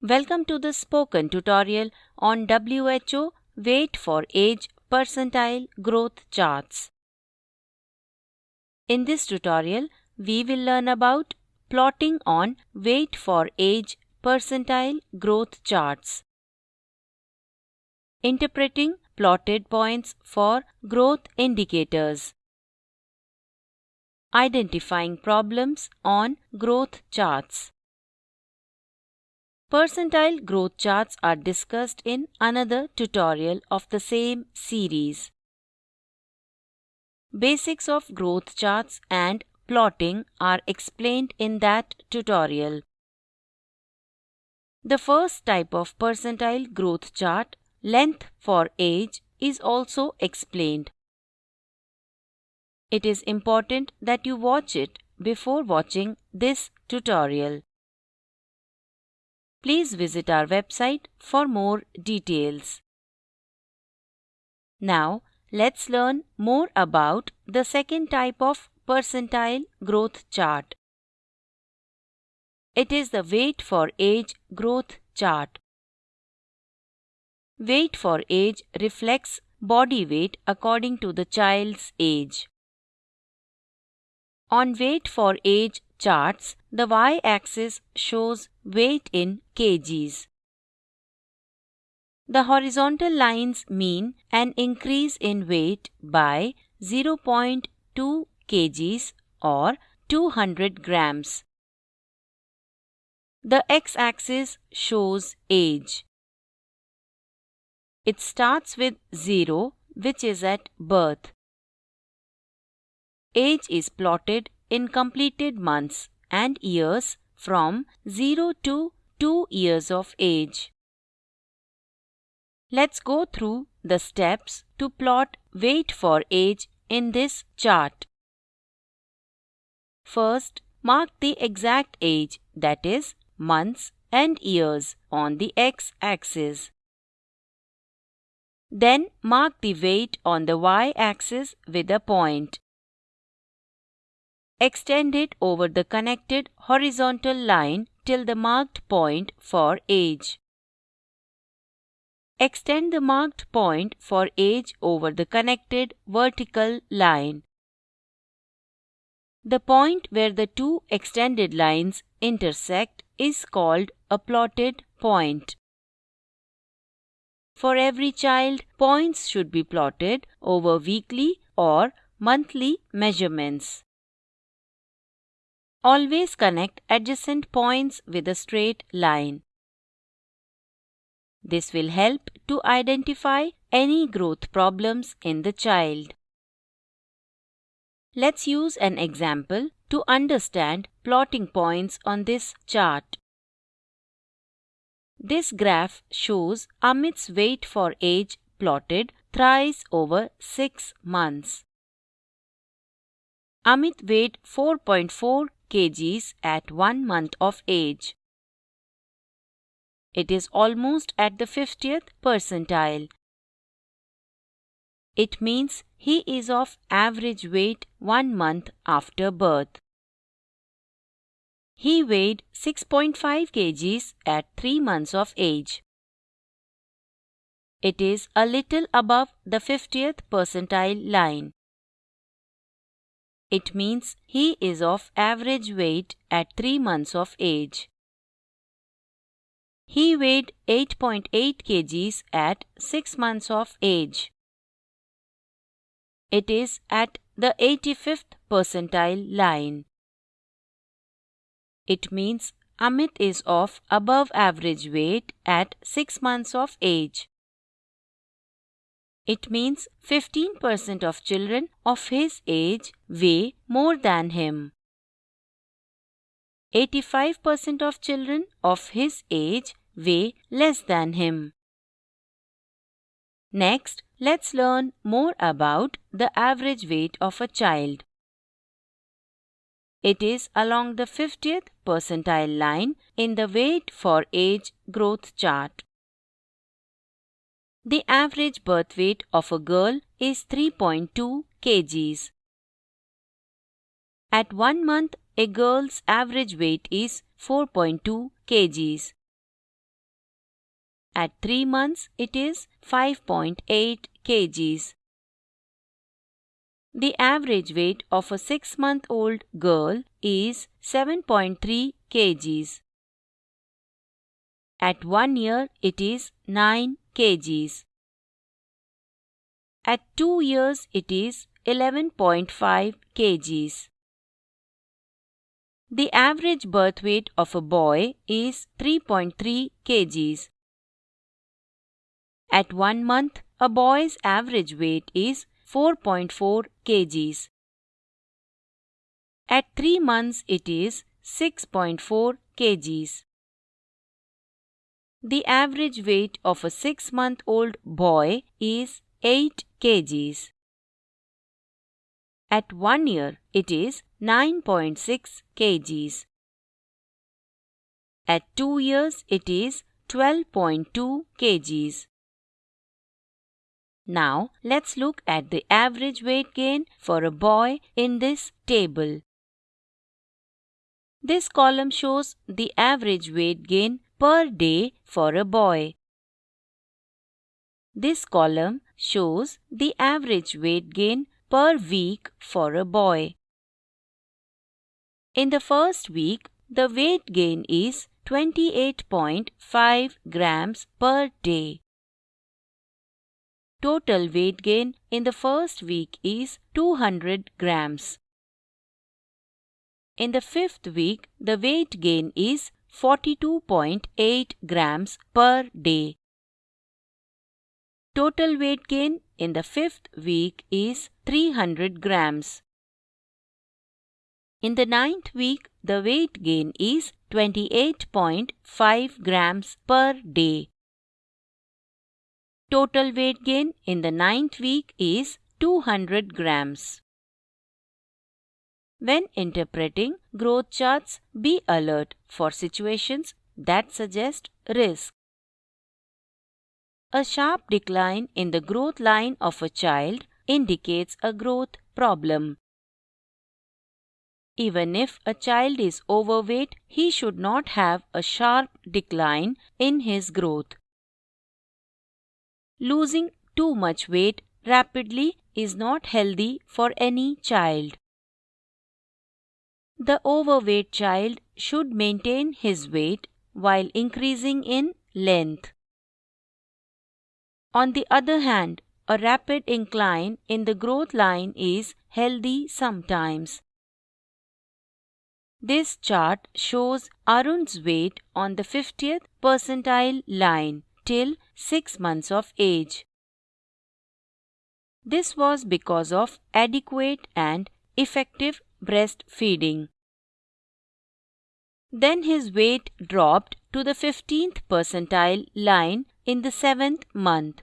Welcome to the spoken tutorial on WHO Weight for Age Percentile Growth Charts. In this tutorial, we will learn about plotting on weight for age percentile growth charts, interpreting plotted points for growth indicators, identifying problems on growth charts. Percentile growth charts are discussed in another tutorial of the same series. Basics of growth charts and plotting are explained in that tutorial. The first type of percentile growth chart, length for age, is also explained. It is important that you watch it before watching this tutorial. Please visit our website for more details. Now, let's learn more about the second type of percentile growth chart. It is the weight for age growth chart. Weight for age reflects body weight according to the child's age. On weight for age charts, the y-axis shows weight in kgs. The horizontal lines mean an increase in weight by 0.2 kgs or 200 grams. The x-axis shows age. It starts with 0 which is at birth. Age is plotted in completed months and years from 0 to 2 years of age. Let's go through the steps to plot weight for age in this chart. First, mark the exact age that is months and years on the x-axis. Then mark the weight on the y-axis with a point. Extend it over the connected horizontal line till the marked point for age. Extend the marked point for age over the connected vertical line. The point where the two extended lines intersect is called a plotted point. For every child, points should be plotted over weekly or monthly measurements. Always connect adjacent points with a straight line. This will help to identify any growth problems in the child. Let's use an example to understand plotting points on this chart. This graph shows Amit's weight for age plotted thrice over 6 months. Amit weighed 4.4 kgs at 1 month of age. It is almost at the 50th percentile. It means he is of average weight 1 month after birth. He weighed 6.5 kgs at 3 months of age. It is a little above the 50th percentile line. It means he is of average weight at 3 months of age. He weighed 8.8 kgs at 6 months of age. It is at the 85th percentile line. It means Amit is of above average weight at 6 months of age. It means 15% of children of his age weigh more than him. 85% of children of his age weigh less than him. Next, let's learn more about the average weight of a child. it is along the 50th percentile line in the weight for age growth chart. The average birth weight of a girl is 3.2 kgs. At one month, a girl's average weight is 4.2 kgs. At 3 months, it is 5.8 kgs. The average weight of a 6 month old girl is 7.3 kgs. At 1 year, it is 9 kgs. At 2 years, it is 11.5 kgs. The average birth weight of a boy is 3.3 kgs. At 1 month, a boy's average weight is 4.4 kgs. At 3 months it is 6.4 kgs. The average weight of a 6 month old boy is 8 kgs. At 1 year it is 9.6 kgs. At 2 years it is 12.2 kgs. Now let's look at the average weight gain for a boy in this table. This column shows the average weight gain per day for a boy. This column shows the average weight gain per week for a boy. In the first week, the weight gain is 28.5 grams per day. Total weight gain in the first week is 200 grams. In the fifth week, the weight gain is 42.8 grams per day. Total weight gain in the fifth week is 300 grams. In the ninth week, the weight gain is 28.5 grams per day. Total weight gain in the ninth week is 200 grams. When interpreting growth charts, be alert for situations that suggest risk. A sharp decline in the growth line of a child indicates a growth problem. Even if a child is overweight, he should not have a sharp decline in his growth. Losing too much weight rapidly is not healthy for any child. The overweight child should maintain his weight while increasing in length. On the other hand, a rapid incline in the growth line is healthy sometimes. This chart shows Arun's weight on the 50th percentile line till 6 months of age. This was because of adequate and effective breastfeeding. Then his weight dropped to the 15th percentile line in the 7th month.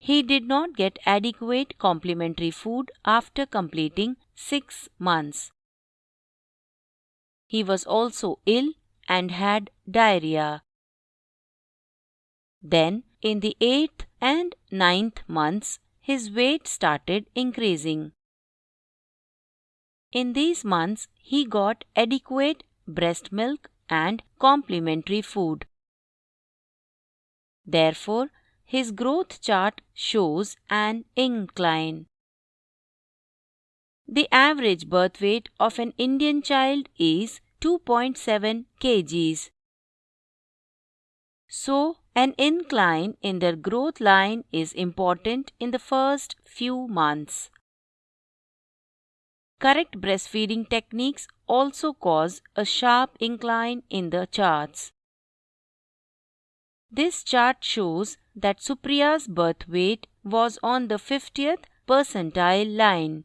He did not get adequate complementary food after completing 6 months. He was also ill and had diarrhea. Then, in the eighth and ninth months, his weight started increasing. In these months, he got adequate breast milk and complementary food. Therefore, his growth chart shows an incline. The average birth weight of an Indian child is 2.7 kgs. So, an incline in their growth line is important in the first few months. Correct breastfeeding techniques also cause a sharp incline in the charts. This chart shows that Supriya's birth weight was on the 50th percentile line.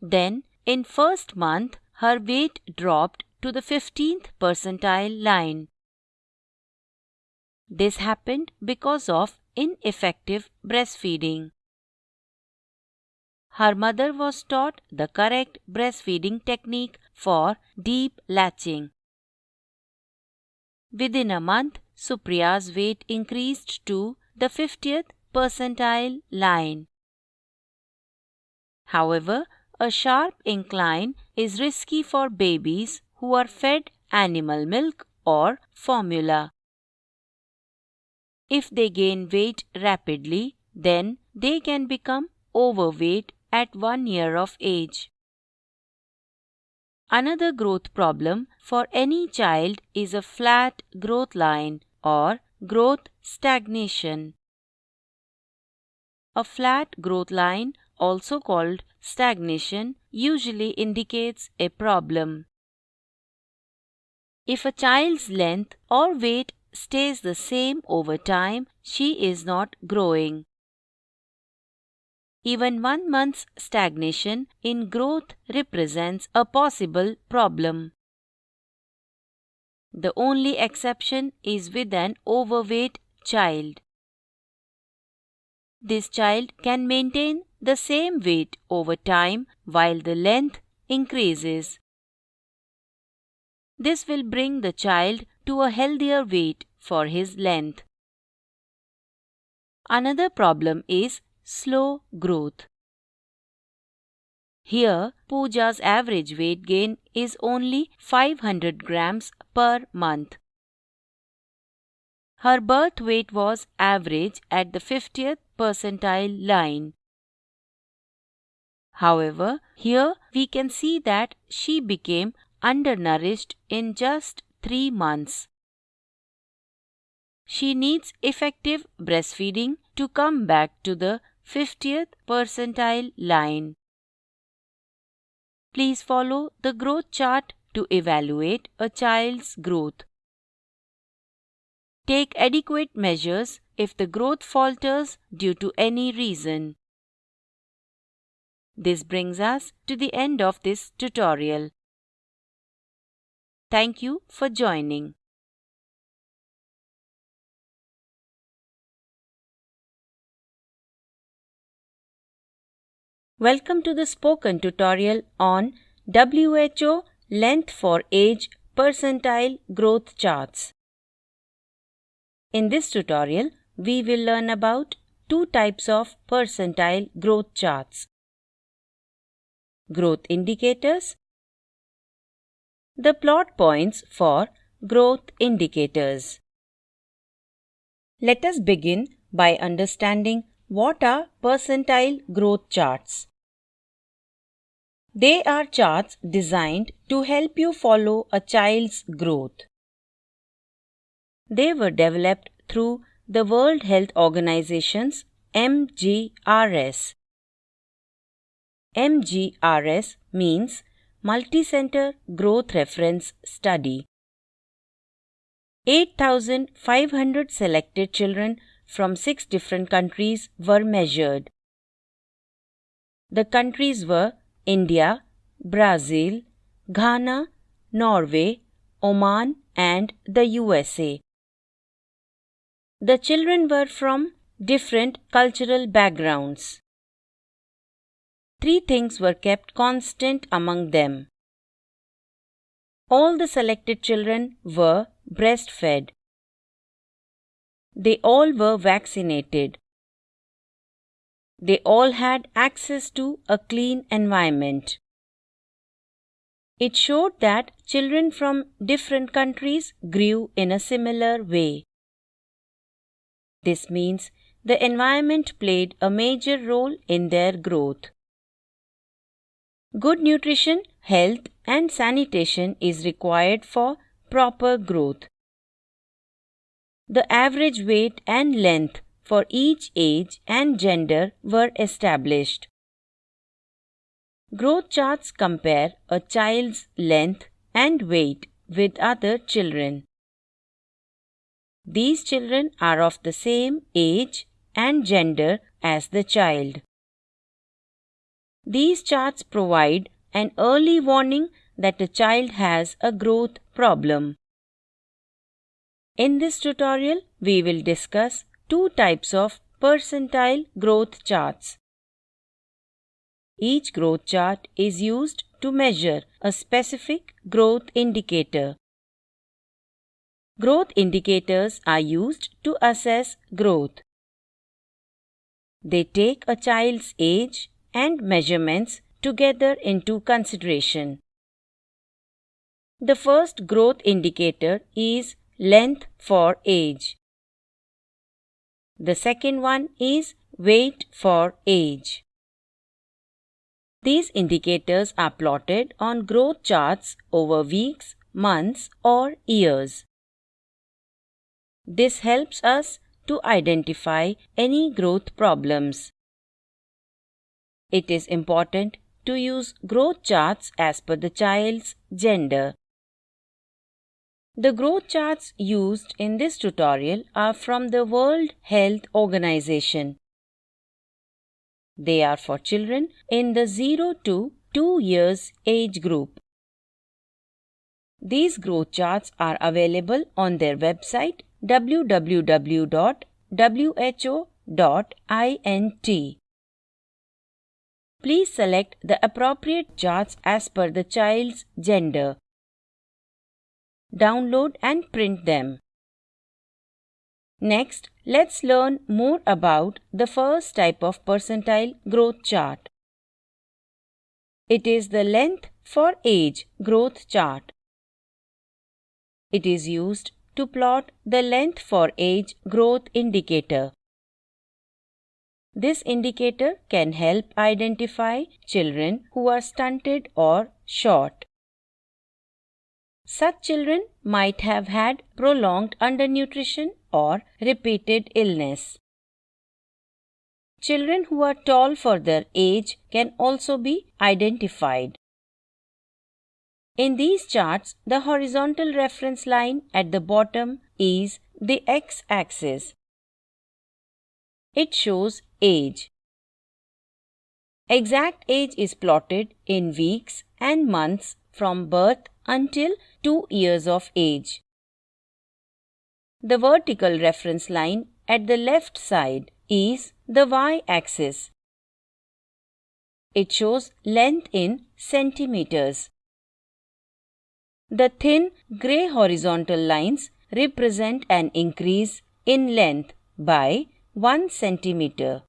Then, in first month, her weight dropped to the 15th percentile line. This happened because of ineffective breastfeeding. her mother was taught the correct breastfeeding technique for deep latching. Within a month, Supriya's weight increased to the 50th percentile line. However, a sharp incline is risky for babies who are fed animal milk or formula. If they gain weight rapidly, then they can become overweight at one year of age. Another growth problem for any child is a flat growth line or growth stagnation. A flat growth line, also called stagnation, usually indicates a problem. If a child's length or weight stays the same over time, she is not growing. Even one month's stagnation in growth represents a possible problem. The only exception is with an overweight child. This child can maintain the same weight over time while the length increases. This will bring the child to a healthier weight for his length. Another problem is slow growth. Here, Pooja's average weight gain is only 500 grams per month. Her birth weight was average at the 50th percentile line. However, here we can see that she became undernourished in just 3 months. She needs effective breastfeeding to come back to the 50th percentile line. Please follow the growth chart to evaluate a child's growth. Take adequate measures if the growth falters due to any reason. This brings us to the end of this tutorial. Thank you for joining. Welcome to the spoken tutorial on WHO length for age percentile growth charts. In this tutorial, we will learn about two types of percentile growth charts. Growth indicators. The plot points for growth indicators. Let us begin by understanding what are percentile growth charts. They are charts designed to help you follow a child's growth. They were developed through the World Health Organization's MGRS. MGRS means Multi-Center Growth Reference Study. 8,500 selected children from six different countries were measured. The countries were India, Brazil, Ghana, Norway, Oman, and the USA. The children were from different cultural backgrounds. Three things were kept constant among them. All the selected children were breastfed. They all were vaccinated. They all had access to a clean environment. It showed that children from different countries grew in a similar way. This means the environment played a major role in their growth. Good nutrition, health, and sanitation is required for proper growth. The average weight and length for each age and gender were established. Growth charts compare a child's length and weight with other children. These children are of the same age and gender as the child. These charts provide an early warning that a child has a growth problem. In this tutorial, we will discuss two types of percentile growth charts. each growth chart is used to measure a specific growth indicator. Growth indicators are used to assess growth. They take a child's age and measurements together into consideration. The first growth indicator is length for age. The second one is weight for age. These indicators are plotted on growth charts over weeks, months, or years. This helps us to identify any growth problems. It is important to use growth charts as per the child's gender. The growth charts used in this tutorial are from the World Health Organization. They are for children in the 0 to 2 years age group. These growth charts are available on their website www.who.int. Please select the appropriate charts as per the child's gender. Download and print them. Next, let's learn more about the first type of percentile growth chart. It is the length for age growth chart. It is used to plot the length for age growth indicator. This indicator can help identify children who are stunted or short. Such children might have had prolonged undernutrition or repeated illness. Children who are tall for their age can also be identified. In these charts, the horizontal reference line at the bottom is the x axis. It shows age. Exact age is plotted in weeks and months from birth until 2 years of age. The vertical reference line at the left side is the y-axis. It shows length in centimeters. The thin grey horizontal lines represent an increase in length by 1 centimeter.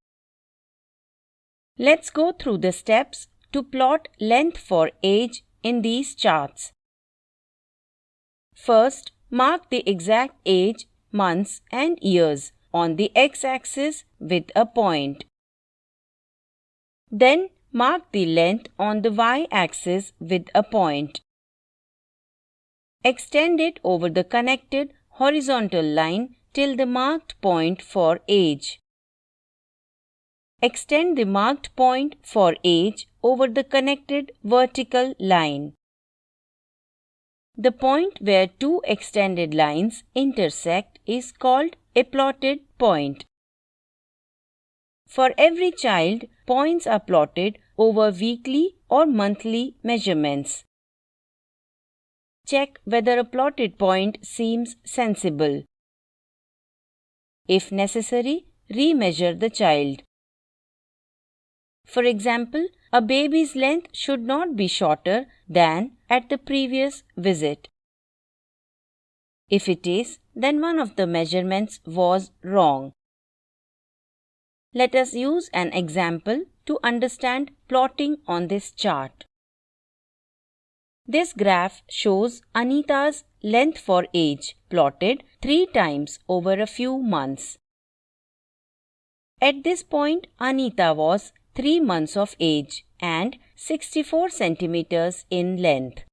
Let's go through the steps to plot length for age in these charts. First, mark the exact age, months and years on the x-axis with a point. Then mark the length on the y-axis with a point. Extend it over the connected horizontal line till the marked point for age. Extend the marked point for age over the connected vertical line. The point where two extended lines intersect is called a plotted point. For every child, points are plotted over weekly or monthly measurements. Check whether a plotted point seems sensible. If necessary, remeasure the child. For example, a baby's length should not be shorter than at the previous visit. If it is, then one of the measurements was wrong. Let us use an example to understand plotting on this chart. This graph shows Anita's length for age plotted three times over a few months. At this point, Anita was 3 months of age and 64 centimeters in length.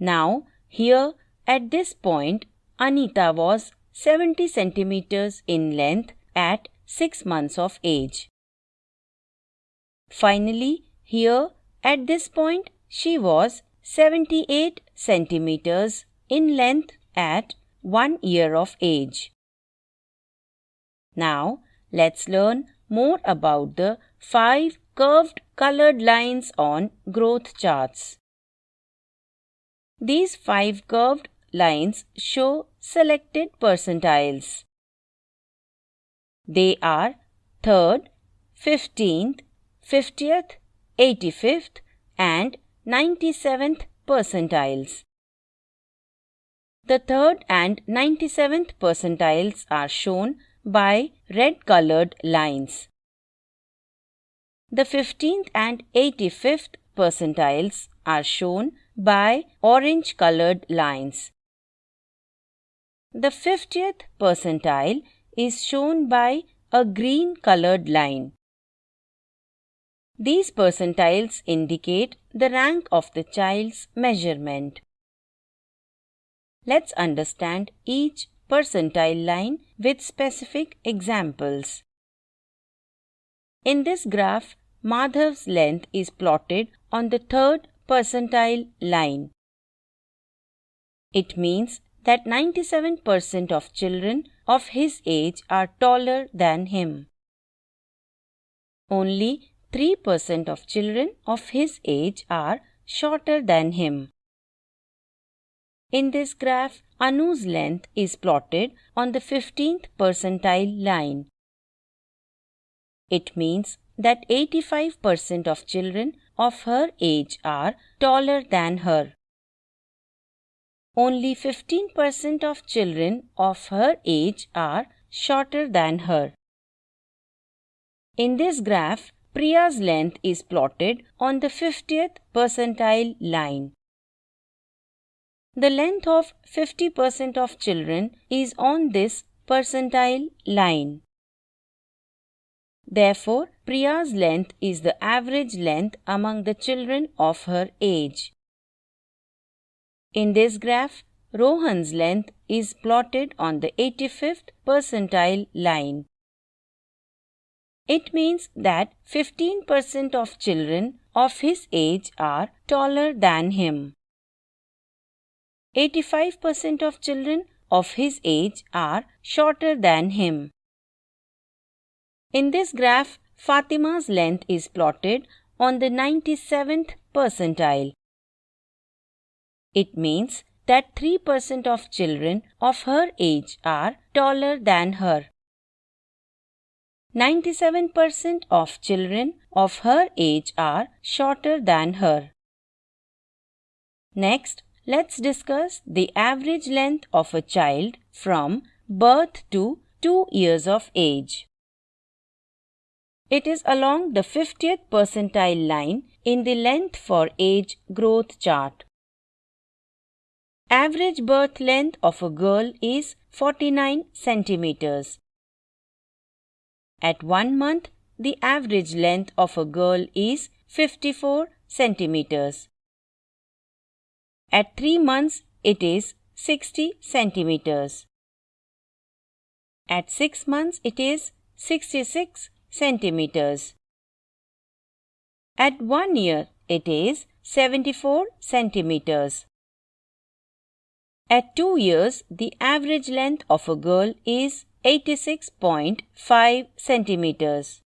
Now, here at this point, Anita was 70 centimeters in length at 6 months of age. Finally, here at this point, she was 78 centimeters in length at 1 year of age. Now, let's learn more about the 5 curved colored lines on growth charts. These 5 curved lines show selected percentiles. They are 3rd, 15th, 50th, 85th, and 97th percentiles. The third and 97th percentiles are shown by red colored lines. The 15th and 85th percentiles are shown by orange colored lines. The 50th percentile is shown by a green colored line. These percentiles indicate the rank of the child's measurement. Let's understand each percentile line with specific examples. In this graph, Madhav's length is plotted on the third percentile line. It means that 97% of children of his age are taller than him. Only 3% of children of his age are shorter than him. In this graph, Anu's length is plotted on the 15th percentile line. It means that 85% of children of her age are taller than her. Only 15% of children of her age are shorter than her. In this graph, Priya's length is plotted on the 50th percentile line. The length of 50% of children is on this percentile line. Therefore, Priya's length is the average length among the children of her age. In this graph, Rohan's length is plotted on the 85th percentile line. It means that 15% of children of his age are taller than him. 85% of children of his age are shorter than him. In this graph, Fatima's length is plotted on the 97th percentile. It means that 3% of children of her age are taller than her. 97% of children of her age are shorter than her. Next, let's discuss the average length of a child from birth to 2 years of age. It is along the 50th percentile line in the length for age growth chart. Average birth length of a girl is 49 centimeters. At 1 month, the average length of a girl is 54 centimeters. At 3 months, it is 60 centimeters. At 6 months, it is 66 centimeters. At 1 year, it is 74 centimeters. At 2 years, the average length of a girl is 86.5 centimeters.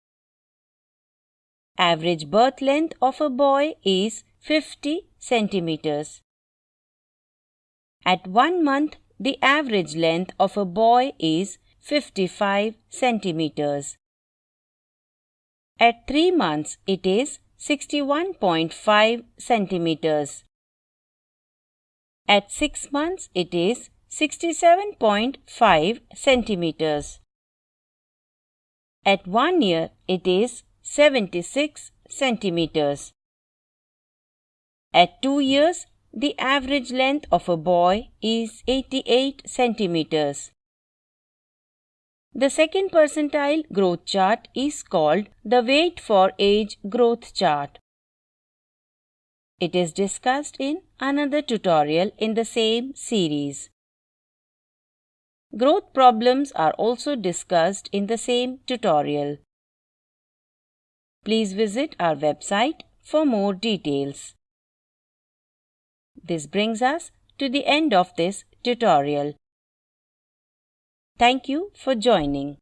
Average birth length of a boy is 50 centimeters. At one month, the average length of a boy is 55 centimeters. At three months, it is 61.5 centimeters. At six months, it is 67.5 centimeters. At one year, it is 76 centimeters. At two years, the average length of a boy is 88 centimeters. The second percentile growth chart is called the weight for age growth chart. It is discussed in another tutorial in the same series. Growth problems are also discussed in the same tutorial. Please visit our website for more details. This brings us to the end of this tutorial. Thank you for joining.